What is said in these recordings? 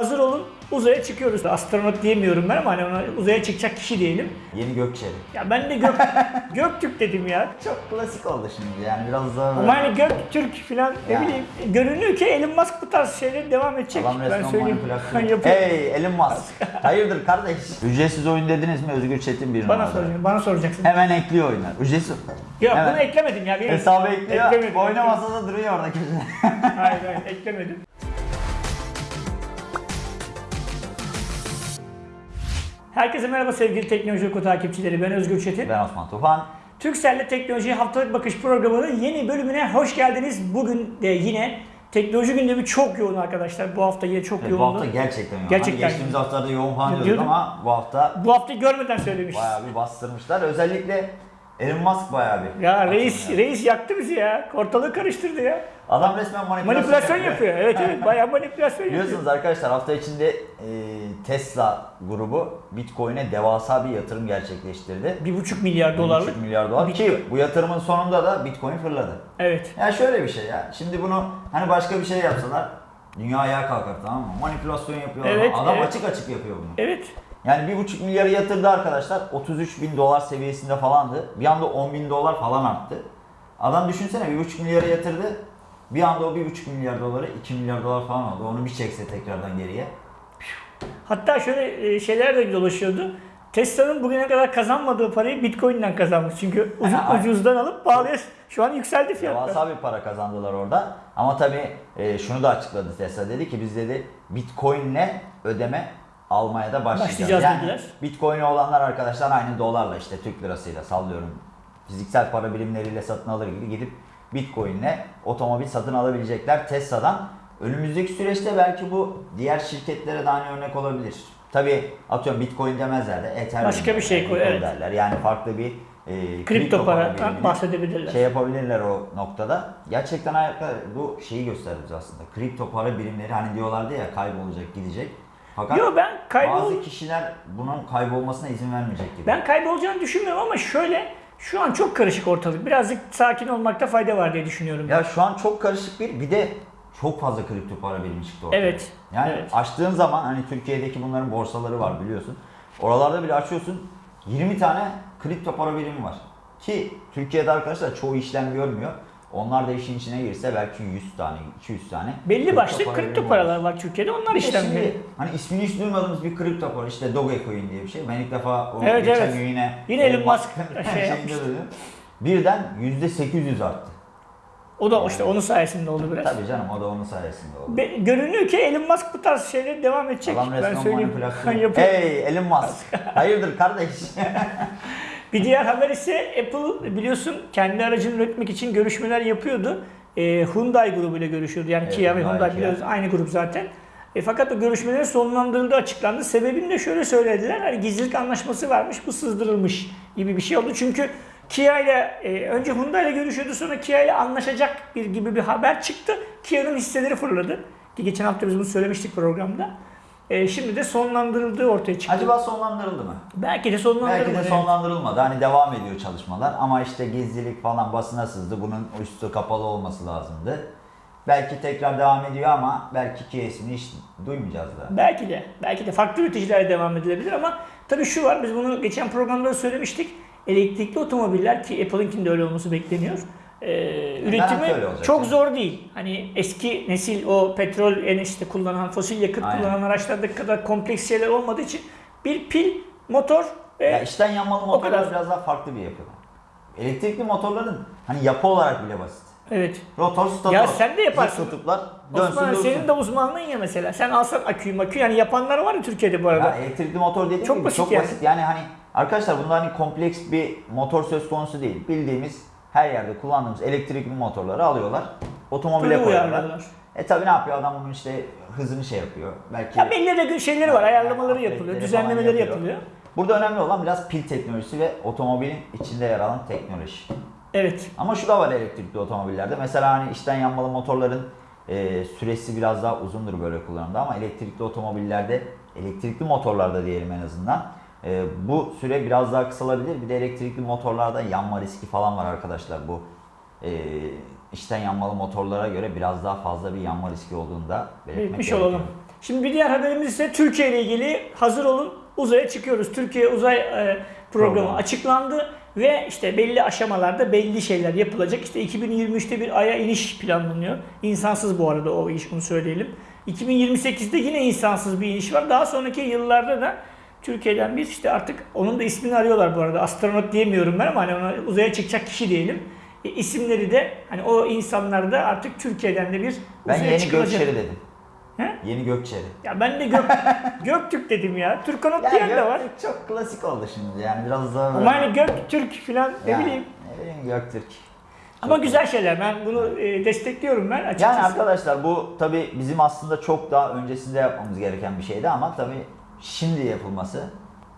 Hazır olun uzaya çıkıyoruz. Astronot diyemiyorum ben ama hani ona uzaya çıkacak kişi diyelim. Yeni Gökçeli. Ya ben de Gök, Göktürk dedim ya. Çok klasik oldu şimdi yani biraz daha Ama hani Göktürk falan ne Yani. bileyim görünüyor ki Elon Musk bu tarz şeyler devam edecek. Adam ben söyleyeyim. hey Elon Musk. Hayırdır kardeş? Ücretsiz oyun dediniz mi Özgür Çetin bir Bana soracaksın, bana soracaksın. Hemen ekliyor oyunlar. Ücretsiz. Yok Hemen. bunu eklemedim ya. Bir Hesabı ekliyor. Eklemedim. Oynamasa da duruyor orada köşede. hayır hayır eklemedim. Herkese merhaba sevgili Teknoloji Oku takipçileri. Ben Özgür Çetin. ben Osman Tufan. Türkcell'le Teknoloji Haftalık Bakış programının yeni bölümüne hoş geldiniz. Bugün de yine teknoloji gündemi çok yoğun arkadaşlar. Bu hafta yine çok Evet, bu yoğundu. hafta gerçekten yoğun. Gerçekten Hani geçtiğimiz haftalarda yoğun falan diyorduk ama bu hafta Bu hafta görmeden söylemiş. bayağı bir bastırmışlar. Özellikle Elon Musk bayağı bir. Ya reis atılıyor. reis yaktı bizi ya. Ortalığı karıştırdı ya. Adam resmen manipülasyon, Manipülasyon yapıyor. Evet evet bayağı manipülasyon yapıyor. Biliyorsunuz arkadaşlar hafta içinde e, Tesla grubu Bitcoin'e devasa bir yatırım gerçekleştirdi. Bir buçuk milyar dolarlık. 1,5 milyar dolar Bitcoin. ki bu yatırımın sonunda da Bitcoin fırladı. Evet. Ya şöyle bir şey ya. Şimdi bunu hani başka bir şey yapsalar dünya ayağa kalkar tamam mı? Manipülasyon yapıyor. Evet, Adam evet. açık açık yapıyor bunu. Evet. Yani bir buçuk milyarı yatırdı arkadaşlar. 33 bin dolar seviyesinde falandı. Bir anda 10 bin dolar falan arttı. Adam düşünsene bir buçuk milyara yatırdı. Bir anda o bir buçuk milyar doları 2 milyar dolar falan oldu. Onu bir çekse tekrardan geriye. Hatta şöyle e, şeyler de dolaşıyordu. Tesla'nın bugüne kadar kazanmadığı parayı Bitcoin'den kazanmış. Çünkü ucuz, ucuzdan alıp pahalıya şu an yükseldi fiyatlar. Devasa bir para kazandılar orada. Ama tabii e, şunu da açıkladı Tesla dedi ki biz dedi Bitcoin'le ödeme almaya da başlayacağız. Başlayacağız yani dediler. Olanlar arkadaşlar aynı dolarla işte Türk lirasıyla sallıyorum. Fiziksel para birimleriyle satın alır gibi gidip Bitcoin'le otomobil satın alabilecekler Tesla'dan. Önümüzdeki süreçte belki bu diğer şirketlere de aynı örnek olabilir. Tabii atıyorum Bitcoin demezler de Ethereum Başka bir şey koy, evet. derler. Yani farklı bir e, Kripto paradan birimini bahsedebilirler. şey yapabilirler o noktada. Gerçekten ayakta bu şeyi gösterdi bize aslında. Kripto para birimleri hani diyorlardı ya kaybolacak, gidecek. Fakat Yo ben kaybol bazı kişiler bunun kaybolmasına izin vermeyecek gibi. ben kaybolacağını düşünmüyorum ama şöyle şu an çok karışık ortalık. Birazcık sakin olmakta fayda var diye düşünüyorum. Ya şu an çok karışık bir bir de çok fazla kripto para birimi çıktı ortaya. Evet. Yani evet. açtığın zaman hani Türkiye'deki bunların borsaları var biliyorsun. Oralarda bile açıyorsun 20 tane kripto para birimi var. Ki Türkiye'de arkadaşlar çoğu işlem görmüyor. Onlar da işin içine girse belki 100 tane, 200 tane. Belli kripto başlı kripto birimi paralar var Türkiye'de. Onlar Bir de işlem şimdi görüyor. hani ismini hiç duymadığımız bir kripto para işte Dogecoin diye bir şey. Ben ilk defa o Evet, geçen evet. gün yine Yine Elon Musk şey yapmıştı. Birden %800 arttı. O da işte onun sayesinde oldu biraz. Tabii canım o da onun sayesinde oldu. Be- görünüyor ki Elon Musk bu tarz şeyler devam edecek. Adam ben söyleyeyim. manipülasyon. Hey Elon Musk. Hayırdır kardeş? Bir diğer haber ise Apple biliyorsun kendi aracını üretmek için görüşmeler yapıyordu. Ee, Hyundai grubuyla görüşüyordu. Yani Evet, Kia ve Hyundai, Hyundai Kia. biliyoruz aynı grup zaten. E, fakat o görüşmelerin sonlandırıldığı açıklandı. Sebebini de şöyle söylediler. Hani gizlilik anlaşması varmış, bu sızdırılmış gibi bir şey oldu. Çünkü Kia ile e, önce Hyundai ile görüşüyordu sonra Kia ile anlaşacak bir gibi bir haber çıktı. Kia'nın hisseleri fırladı. Ki geçen hafta biz bunu söylemiştik programda. E, şimdi de sonlandırıldığı ortaya çıktı. Acaba sonlandırıldı mı? Belki de sonlandırılmadı. Belki de sonlandırılmadı. Hani devam ediyor çalışmalar ama işte gizlilik falan basına sızdı. Bunun üstü kapalı olması lazımdı. Belki tekrar devam ediyor ama belki ki ismini hiç duymayacağız da. Belki de. Belki de farklı üreticilerle devam edilebilir ama tabii şu var. Biz bunu geçen programda da söylemiştik. Elektrikli otomobiller ki Apple'ınkinin de öyle olması bekleniyor. Ee, üretimi çok yani. zor değil. Hani eski nesil o petrol en işte kullanan, fosil yakıt Aynen. kullanan araçlardaki kadar kompleks şeyler olmadığı için bir pil, motor ve Ya içten yanmalı motorlar kadar. biraz daha farklı bir yapı. Elektrikli motorların hani yapı olarak bile basit. evet. Rotor, stator. Ya sen de yaparsın. Zıt kutuplar dönsün Osman senin de uzmanlığın ya mesela. Sen alsan aküyü maküyü yani yapanlar var ya Türkiye'de bu arada. Ya elektrikli motor dediğim Çok gibi basit çok yani. basit. Yani hani arkadaşlar bunda hani kompleks bir motor söz konusu değil. Bildiğimiz her yerde kullandığımız elektrikli motorları alıyorlar. Otomobile koyuyorlar. E tabi ne yapıyor adam bunun işte hızını şey yapıyor. Belki Ya belli de şeyleri var, ayarlamaları yapılıyor, düzenlemeleri yapıyor. yapılıyor. Burada önemli olan biraz pil teknolojisi ve otomobilin içinde yer alan teknoloji. Evet. Ama şu da var elektrikli otomobillerde. Mesela hani içten yanmalı motorların e, süresi biraz daha uzundur böyle kullanımda ama elektrikli otomobillerde, elektrikli motorlarda diyelim en azından e, bu süre biraz daha kısalabilir. Bir de elektrikli motorlarda yanma riski falan var arkadaşlar. Bu e, içten yanmalı motorlara göre biraz daha fazla bir yanma riski olduğunu da belirtmek Belirtmiş gerekiyor. olalım. Şimdi bir diğer haberimiz ise Türkiye ile ilgili hazır olun uzaya çıkıyoruz. Türkiye uzay e, programı Programı. açıklandı ve işte belli aşamalarda belli şeyler yapılacak. İşte 2023'te bir aya iniş planlanıyor. İnsansız bu arada o iş bunu söyleyelim. 2028'de yine insansız bir iniş var. Daha sonraki yıllarda da Türkiye'den bir işte artık onun da ismini arıyorlar bu arada. Astronot diyemiyorum ben ama hani ona uzaya çıkacak kişi diyelim. E, isimleri de hani o insanlar da artık Türkiye'den de bir Ben uzaya yeni çıkılacak. Gökçeri dedim. He? Yeni Gökçeri. Ya ben de Gök, Göktürk dedim ya. Türkanot Ya diyen de var. Göktürk çok klasik oldu şimdi yani biraz daha Ama hani Göktürk falan ne Ya, bileyim. Ne bileyim Göktürk. Ama güzel şeyler. Ben bunu e, destekliyorum ben açıkçası. Yani arkadaşlar bu tabi bizim aslında çok daha öncesinde yapmamız gereken bir şeydi ama tabi şimdi yapılması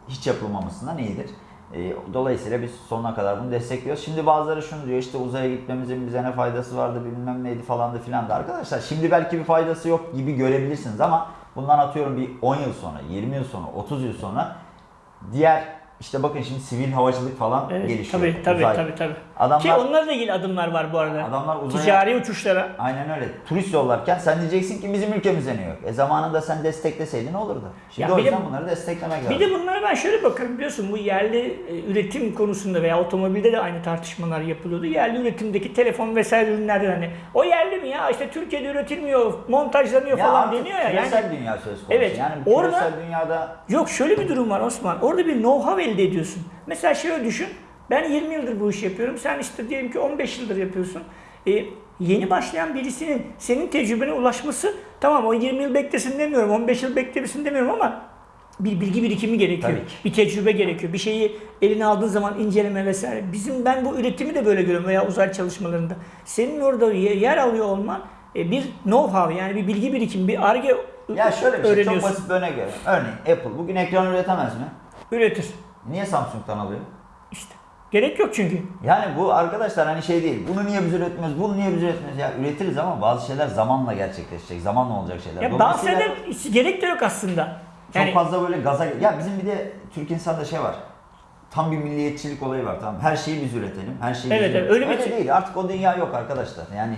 hiç yapılmamasından iyidir. Ee, Dolayısıyla biz sonuna kadar bunu destekliyoruz. Şimdi bazıları şunu diyor işte uzaya gitmemizin bize ne faydası vardı bilmem neydi falan da filan da arkadaşlar. Şimdi belki bir faydası yok gibi görebilirsiniz ama bundan atıyorum bir 10 yıl sonra, 20 yıl sonra, 30 yıl sonra diğer işte bakın şimdi sivil havacılık falan Evet, gelişiyor. tabii tabii Uzay. tabii tabii. Ki Adamlar, onlarla ilgili adımlar var bu arada. adamlar uzaya Ticari uçuşlara. Aynen öyle. Turist yollarken sen diyeceksin ki bizim ülkemizde ne yok. E zamanında sen destekleseydin ne olurdu? Şimdi Ya o bir de- yüzden bunları desteklemek lazım. Bir de bunlara ben şöyle bakarım biliyorsun bu yerli e, üretim konusunda veya otomobilde de aynı tartışmalar yapılıyordu. Yerli üretimdeki telefon vesaire ürünlerden hani o yerli mi ya işte Türkiye'de üretilmiyor, montajlanıyor ya falan deniyor ya. küresel Yani dünya söz konusu. Evet, Yani orada- küresel dünyada Yok şöyle bir durum var Osman. Orada bir know-how elde ediyorsun. Mesela şöyle düşün. Ben 20 yıldır bu işi yapıyorum. Sen işte diyelim ki 15 yıldır yapıyorsun. E, yeni başlayan birisinin senin tecrübene ulaşması tamam o 20 yıl beklesin demiyorum. 15 yıl beklesin demiyorum ama bir bilgi birikimi gerekiyor. Bir tecrübe gerekiyor. Bir şeyi eline aldığın zaman inceleme vesaire. Bizim ben bu üretimi de böyle görüyorum veya uzay çalışmalarında. Senin orada ye- yer alıyor olman e, bir know-how yani bir bilgi birikimi, bir arge ya şöyle bir şey çok basit bir örnek veriyorum. Örneğin Apple bugün ekran üretemez mi? Üretir. Niye Samsung'dan alıyor? İşte. Gerek yok çünkü. Yani bu arkadaşlar hani şey değil. Bunu niye biz üretmiyoruz? Bunu niye biz üretmiyoruz? Ya üretiriz ama bazı şeyler zamanla gerçekleşecek. Zamanla olacak şeyler. Ya bahseder hiç gerek de yok aslında. Çok Yani fazla böyle gaza... Ya bizim bir de Türk insanda şey var. Tam bir milliyetçilik olayı var tamam. Her şeyi biz üretelim. Her şeyi Evet, biz evet, üretelim. öyle bir şey- değil. Artık o dünya yok arkadaşlar. Yani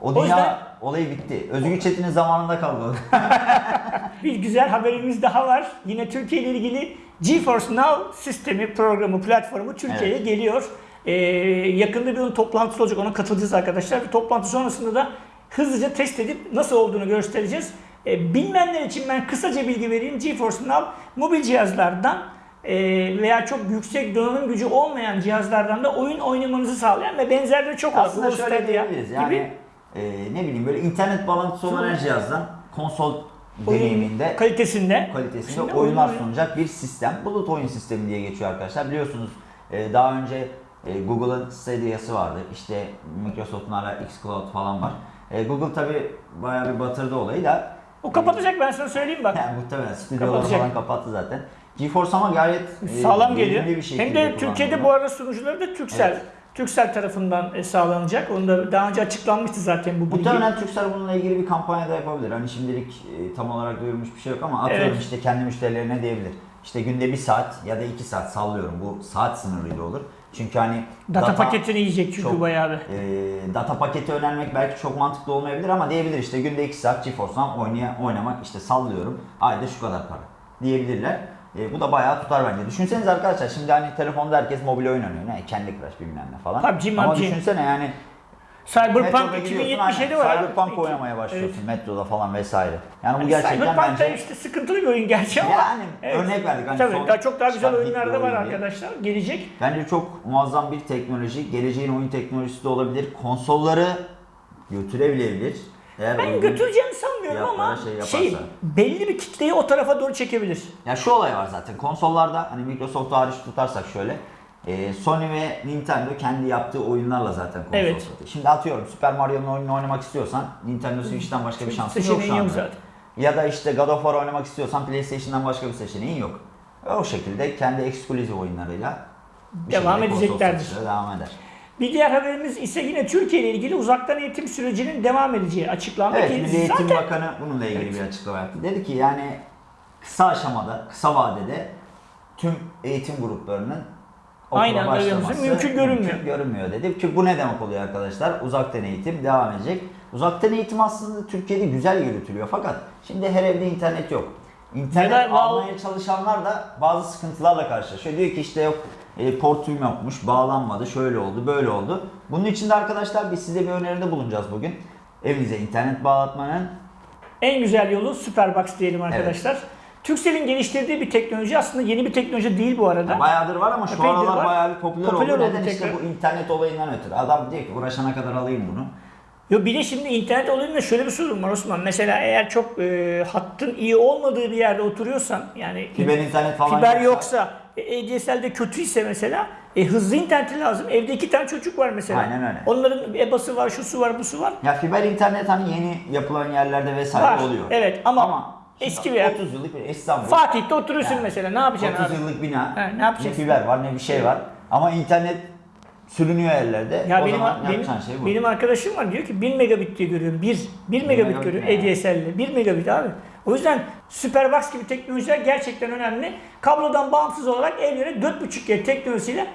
o O dünya yüzden- olayı bitti. Özgür Çetin'in zamanında kaldı. bir güzel haberimiz daha var. Yine Türkiye ile ilgili GeForce Now sistemi, programı, platformu Türkiye'ye Evet. geliyor. Ee, yakında bir onun toplantısı olacak. Ona katılacağız arkadaşlar. Bir toplantı sonrasında da hızlıca test edip nasıl olduğunu göstereceğiz. Ee, bilmeyenler için ben kısaca bilgi vereyim. GeForce Now mobil cihazlardan e, veya çok yüksek donanım gücü olmayan cihazlardan da oyun oynamanızı sağlayan ve benzerleri çok var. Aslında şöyle diyebiliriz. Yani gibi. e, ne bileyim böyle internet bağlantısı olan her cihazdan konsol deneyiminde kalitesinde kalitesinde oyunlar oyun- sunacak bir sistem. Bulut oyun sistemi diye geçiyor arkadaşlar. Biliyorsunuz e, daha önce e, Google'ın Stadia'sı vardı. İşte Microsoft'un hala xCloud falan var. E, Google tabi bayağı bir batırdı olayı da. O kapatacak ben sana söyleyeyim bak. Yani muhtemelen stüdyoları falan kapattı zaten. GeForce ama gayet Sağlam geliyor. bir Hem de Türkiye'de bu arada sunucuları da Türksel. Evet. Türksel tarafından e, sağlanacak. Onu da daha önce açıklanmıştı zaten bu bilgi. Muhtemelen Türksel bununla ilgili bir kampanya da yapabilir. Hani şimdilik e, tam olarak duyurmuş bir şey yok ama atıyorum Evet. işte kendi müşterilerine diyebilir. İşte günde bir saat ya da iki saat sallıyorum. Bu saat sınırıyla olur. Çünkü hani Data, paketini yiyecek çünkü çok- bayağı bir. e, data paketi önermek belki çok mantıklı olmayabilir ama diyebilir işte günde 2 saat GeForce'dan oynaya, oynamak işte sallıyorum ayda şu kadar para diyebilirler. E, bu da bayağı tutar bence. Düşünsenize arkadaşlar şimdi hani telefonda herkes mobil oyun oynuyor. Ne? Candy Crush bilmem ne falan. PUBG, ama PUBG. düşünsene yani Cyberpunk metroda gidiyorsun, 2077 aynen, var. abi. Cyberpunk oynamaya başlıyorsun metroda falan vesaire. Yani bu Yani gerçekten Cyberpunk bence işte sıkıntılı bir oyun gerçi ama. yani örnek verdik. Hani Tabii daha çok daha güzel oyunlar da var oyun arkadaşlar. Gelecek. Bence çok muazzam bir teknoloji. Geleceğin oyun teknolojisi de olabilir. Konsolları götürebilebilir. Eğer Ben götüreceğini sanmıyorum ama şey şey, yaparsa. belli bir kitleyi o tarafa doğru çekebilir. Ya şu olay var zaten. Konsollarda hani Microsoft hariç tutarsak şöyle. e, Sony ve Nintendo kendi yaptığı oyunlarla zaten konsol Evet. satıyor. Şimdi atıyorum Super Mario'nun oyununu oynamak istiyorsan Nintendo Switch'ten başka bir şansın yok şu anda. yok zaten. Ya da işte God of War oynamak istiyorsan PlayStation'dan başka bir seçeneğin yok. O şekilde kendi eksklusif oyunlarıyla Devam edeceklerdir. devam eder. Bir diğer haberimiz ise yine Türkiye ile ilgili uzaktan eğitim sürecinin devam edeceği açıklandı Evet, Milli Eğitim zaten Bakanı bununla ilgili bir açıklama yaptı. Dedi ki yani kısa aşamada, kısa vadede tüm eğitim gruplarının okula Aynı anda başlaması mümkün görünmüyor. mümkün görünmüyor dedi. Ki bu ne demek oluyor arkadaşlar? Uzaktan eğitim devam edecek. Uzaktan eğitim aslında Türkiye'de güzel yürütülüyor fakat şimdi her evde internet yok. İnternet Neden? almaya çalışanlar da bazı sıkıntılarla karşılaşıyor. Diyor ki işte yok e, portum yokmuş, bağlanmadı, şöyle oldu, böyle oldu. Bunun için de arkadaşlar biz size bir öneride bulunacağız bugün. Evinize internet bağlatmanın En güzel yolu Superbox diyelim arkadaşlar. Turkcell'in geliştirdiği bir teknoloji aslında yeni bir teknoloji değil bu arada. Bayağıdır var ama şu aralar var. bayağı bir popüler, Popüler oldu. oldu Neden işte tekrar. bu internet olayından ötürü. Adam diyor ki uğraşana kadar alayım bunu. Yo bir de şimdi internet olayında şöyle bir sorun var Osman. Mesela eğer çok e, hattın iyi olmadığı bir yerde oturuyorsan yani Fiber internet falan fiber yoksa, ADSL'de kötüyse mesela e, hızlı internet lazım. Evde iki tane çocuk var mesela. Aynen öyle. Onların EBA'sı var, şusu var, busu var. Ya fiber internet hani yeni yapılan yerlerde vesaire Var. oluyor. Evet ama, şimdi eski bir yer. 30 yıllık bir İstanbul. Fatih'te oturuyorsun Yani mesela. Ne yapacaksın 30 abi? yıllık bina. He, ne yapacaksın? Ne fiber var ne bir şey var. Ama internet sürünüyor ellerde. Ya o benim, zaman benim, şey bu. benim arkadaşım var diyor ki 1000 megabit diye görüyorum. 1, 1 megabit megabit görüyorum? ADSL'le. 1 megabit abi. O yüzden Superbox gibi teknolojiler gerçekten önemli. Kablodan bağımsız olarak evlere 4.5G teknolojisiyle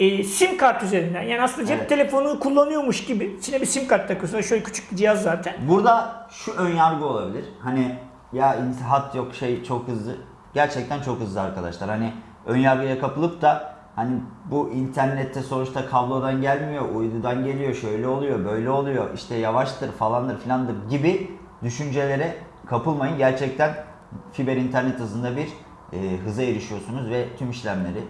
e, sim kart üzerinden yani aslında cep Evet. telefonu kullanıyormuş gibi içine bir sim kart takıyorsun. Şöyle küçük bir cihaz zaten. Burada şu ön yargı olabilir. Hani ya hat yok şey çok hızlı. Gerçekten çok hızlı arkadaşlar. Hani ön yargıya kapılıp da hani bu internette sonuçta kablodan gelmiyor, uydudan geliyor, şöyle oluyor, böyle oluyor, işte yavaştır falandır filandır gibi düşüncelere kapılmayın. Gerçekten fiber internet hızında bir e, hıza erişiyorsunuz ve tüm işlemleri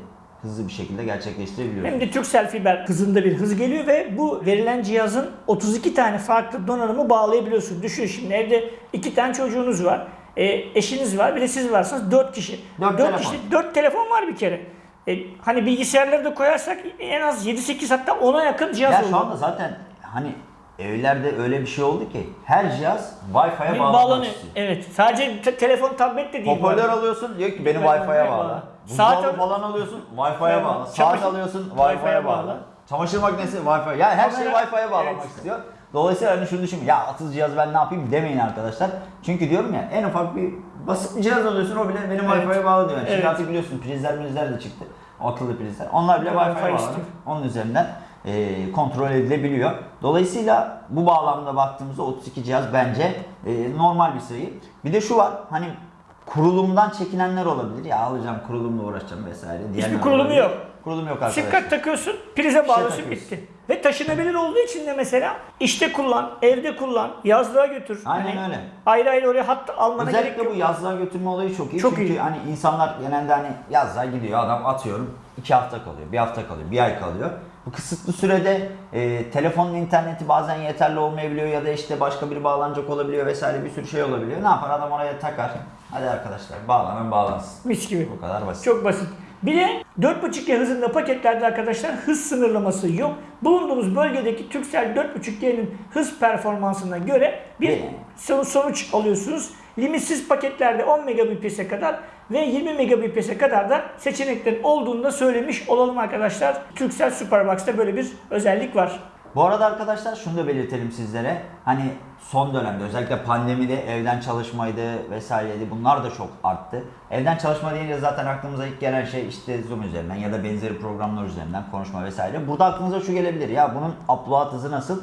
hızlı bir şekilde gerçekleştirebiliyorsunuz. Hem de Turkcell fiber hızında bir hız geliyor ve bu verilen cihazın 32 tane farklı donanımı bağlayabiliyorsun. Düşün şimdi evde iki tane çocuğunuz var. E, eşiniz var, bir de siz varsınız 4 kişi. Dört 4 telefon. kişi 4 telefon var bir kere. E, hani bilgisayarları da koyarsak en az 7-8 hatta 10'a yakın cihaz Ya oldu. şu anda zaten hani evlerde öyle bir şey oldu ki her cihaz Wi-Fi'ye bağlanmak bağlanıyor. istiyor. Evet. Sadece te- telefon, tablet de değil. bu Hoparlör arada. alıyorsun diyor ki beni Wi-Fi'ye Wi-Fi'ye bağla. bağla. Saat Buzdolabı falan alıyorsun Wi-Fi'ye Evet. bağla. Saat Çamaşır- alıyorsun Wi-Fi'ye Wi-Fi'ye bağla. bağla. Çamaşır makinesi Wi-Fi. Ya her şeyi Kamera- Wi-Fi'ye bağlamak Evet. istiyor. Dolayısıyla hani şunu düşünün ya atız cihaz ben ne yapayım demeyin arkadaşlar. Çünkü diyorum ya en ufak bir basit bir cihaz alıyorsun o bile benim Evet. Wi-Fi'ye bağlı diyor. Yani Şimdi Evet. artık biliyorsun prizler mizler de çıktı. Akıllı prizler. Onlar bile Wi-Fi Wi-Fi'ye bağlı. istiyor. Onun üzerinden e, kontrol edilebiliyor. Dolayısıyla bu bağlamda baktığımızda 32 cihaz bence e, normal bir sayı. Bir de şu var hani kurulumdan çekinenler olabilir. Ya alacağım kurulumla uğraşacağım vesaire. diyenler kurulumu olabilir. yok. Kurulum yok Sim arkadaşlar. kart takıyorsun, prize bağlıyorsun takıyorsun. bitti. Ve taşınabilir olduğu için de mesela işte kullan, evde kullan, yazlığa götür. Aynen Hani öyle. Ayrı ayrı oraya hat almana gerek Özellikle yok. bu yazlığa götürme olayı çok iyi. Çok Çünkü iyi. hani insanlar genelde hani yazlığa gidiyor adam atıyorum iki hafta kalıyor, bir hafta kalıyor, bir ay kalıyor. Bu kısıtlı sürede e, telefonun interneti bazen yeterli olmayabiliyor ya da işte başka biri bağlanacak olabiliyor vesaire bir sürü şey olabiliyor. Ne yapar adam oraya takar. Hadi arkadaşlar bağlanan bağlansın. Mis gibi. Bu kadar basit. Çok basit. Bir de 4.5G hızında paketlerde arkadaşlar hız sınırlaması yok. Bulunduğumuz bölgedeki Turkcell 4.5G'nin hız performansına göre bir sonuç alıyorsunuz. Limitsiz paketlerde 10 Mbps'e kadar ve 20 Mbps'e kadar da seçeneklerin olduğunu da söylemiş olalım arkadaşlar. Turkcell Superbox'ta böyle bir özellik var. Bu arada arkadaşlar şunu da belirtelim sizlere. Hani son dönemde özellikle pandemide evden çalışmaydı vesaireydi bunlar da çok arttı. Evden çalışma deyince zaten aklımıza ilk gelen şey işte Zoom üzerinden ya da benzeri programlar üzerinden konuşma vesaire. Burada aklınıza şu gelebilir ya bunun upload hızı nasıl?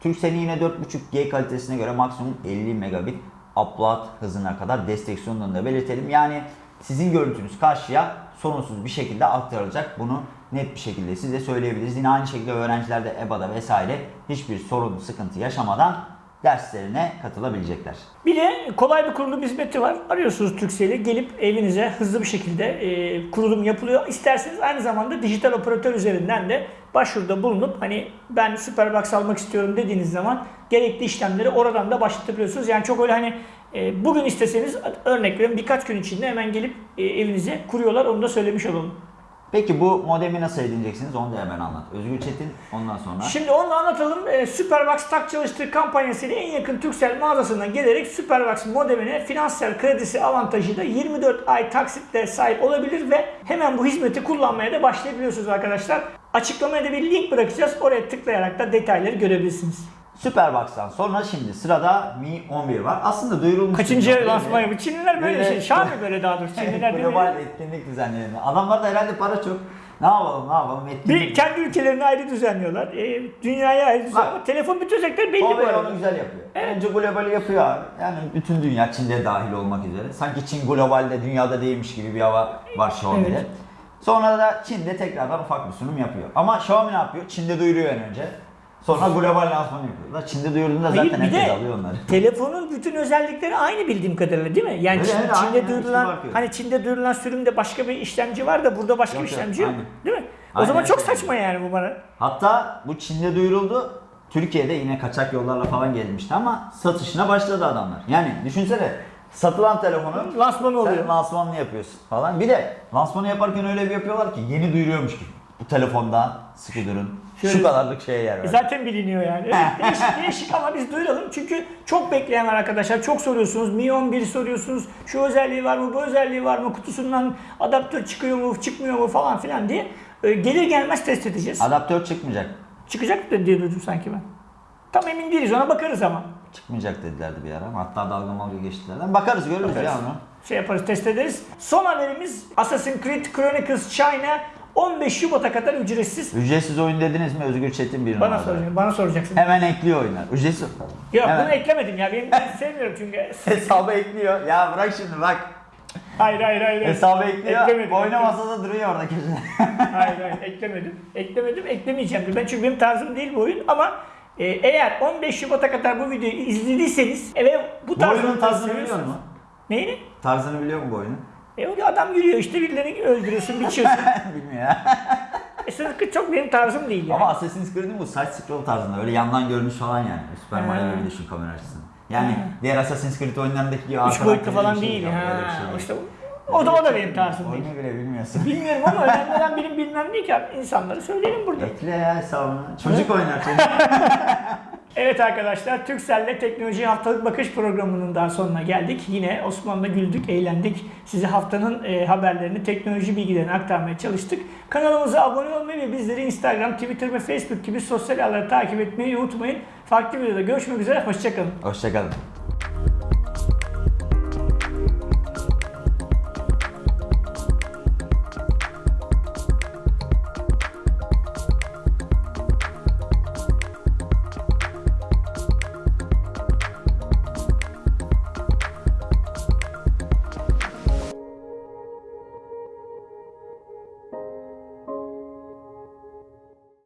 Turkcell'in yine 4.5G kalitesine göre maksimum 50 megabit upload hızına kadar destek sunduğunu da belirtelim. Yani sizin görüntünüz karşıya sorunsuz bir şekilde aktarılacak. Bunu net bir şekilde size söyleyebiliriz. Yine aynı şekilde öğrenciler de EBA'da vesaire hiçbir sorun, sıkıntı yaşamadan derslerine katılabilecekler. Bir de kolay bir kurulum hizmeti var. Arıyorsunuz Turkcell'i gelip evinize hızlı bir şekilde e, kurulum yapılıyor. İsterseniz aynı zamanda dijital operatör üzerinden de başvuruda bulunup hani ben Superbox almak istiyorum dediğiniz zaman gerekli işlemleri oradan da başlatabiliyorsunuz. Yani çok öyle hani e, bugün isteseniz örnek veriyorum birkaç gün içinde hemen gelip e, evinize kuruyorlar. Onu da söylemiş olalım. Peki bu modemi nasıl edineceksiniz onu da hemen anlat. Özgür Çetin ondan sonra. Şimdi onu anlatalım. Ee, Superbox tak çalıştığı kampanyasıyla en yakın Turkcell mağazasına gelerek Superbox modemine finansal kredisi avantajıyla 24 ay taksitle sahip olabilir ve hemen bu hizmeti kullanmaya da başlayabiliyorsunuz arkadaşlar. Açıklamaya da bir link bırakacağız. Oraya tıklayarak da detayları görebilirsiniz. Superbox'tan sonra şimdi sırada Mi 11 var. Aslında duyurulmuş. Kaçıncı lansman yapıyor? Çinliler böyle Böyle- şey. Şami böyle daha doğrusu. Çinliler değil mi? Global etkinlik düzenleyen. Adamlarda herhalde para çok. Ne yapalım ne yapalım etkinlik. Bir kendi ülkelerini ayrı düzenliyorlar. E, dünyayı ayrı düzenliyorlar. Telefon bütün özellikleri belli bu Huawei arada. onu güzel yapıyor. Önce globali yapıyor abi. Yani bütün dünya Çin'de dahil olmak üzere. Sanki Çin globalde dünyada değilmiş gibi bir hava var Xiaomi'de. Evet. Sonra da Çin'de tekrardan ufak bir sunum yapıyor. Ama Xiaomi ne yapıyor? Çin'de duyuruyor en önce. Sonra global lansmanı yapıyor. Da Çin'de duyurduğunda Hayır, zaten herkes alıyor onları. telefonun bütün özellikleri aynı bildiğim kadarıyla değil mi? Yani Çin- aynı Çin'de duyurulan yok. hani Çin'de duyurulan sürümde başka bir işlemci var da burada başka Yok, bir yok, işlemci yok. aynı. Değil mi? O Aynen, zaman çok evet. saçma yani bu bana. Hatta bu Çin'de duyuruldu. Türkiye'de yine kaçak yollarla falan gelmişti ama satışına başladı adamlar. Yani düşünsene satılan telefonu Lansmanı oluyor. sen lansmanını yapıyorsun falan. Bir de lansmanı yaparken öyle bir yapıyorlar ki yeni duyuruyormuş gibi. Bu telefondan sıkı durun. Şöyle- Şu kadarlık şeye yer E ver. Zaten biliniyor yani. Evet, değişik, değişik ama biz duyuralım. Çünkü çok bekleyen var arkadaşlar. Çok soruyorsunuz. Mi 11 soruyorsunuz. Şu özelliği var mı, bu özelliği var mı? Kutusundan adaptör çıkıyor mu, çıkmıyor mu falan filan diye. E, gelir gelmez test edeceğiz. Adaptör çıkmayacak. Çıkacak diye duydum sanki ben. Tam emin değiliz ona bakarız ama. Çıkmayacak dedilerdi bir ara. Hatta dalga malga geçtilerden. Bakarız görürüz Bakarız. ya onu. Şey yaparız, test ederiz. Son haberimiz Assassin's Creed Chronicles China 15 Şubat'a kadar ücretsiz. Ücretsiz oyun dediniz mi Özgür Çetin bir Bana numara. soracaksın, bana soracaksın. Hemen ekliyor oyunlar. Ücretsiz. Yok Hemen. bunu eklemedim ya. Benim ben sevmiyorum çünkü. Hesabı ekliyor. Ya bırak şimdi bak. Hayır hayır hayır. Hesabı ekliyor. Eklemedim. Oyna masada duruyor orada köşede. Hayır hayır eklemedim. Eklemedim, eklemeyeceğim. Ben çünkü benim tarzım değil bu oyun ama e, eğer 15 Şubat'a kadar bu videoyu izlediyseniz ve bu Bu tarzı oyunun tarzını biliyor musun? Neyini? Tarzını biliyor musun bu oyunun? E öyle adam yürüyor işte birilerini öldürüyorsun, biçiyorsun. Bilmiyor ya. e sırf çok benim tarzım değil yani. Ama Assassin's Creed'in bu side scroll tarzında öyle yandan görünüş falan yani. Super Mario gibi düşün kamera açısını. Yani diğer Assassin's Creed oyunlarındaki gibi Üç boyutlu falan şey değil. yok, Ha, şey işte o da o da benim tarzım değil. Oyunu bile bilmiyorsun. Bilmiyorum ama önemli olan benim bilmem değil ki insanları söyleyelim burada. Ekle ya hesabını. Çocuk oynar çocuk. Evet arkadaşlar, Türkcell'le Teknoloji Haftalık Bakış programının daha sonuna geldik. Yine Osman'la güldük, eğlendik. Size haftanın e, haberlerini, teknoloji bilgilerini aktarmaya çalıştık. Kanalımıza abone olmayı ve bizleri Instagram, Twitter ve Facebook gibi sosyal ağları takip etmeyi unutmayın. Farklı videoda görüşmek üzere, hoşçakalın. Hoşçakalın.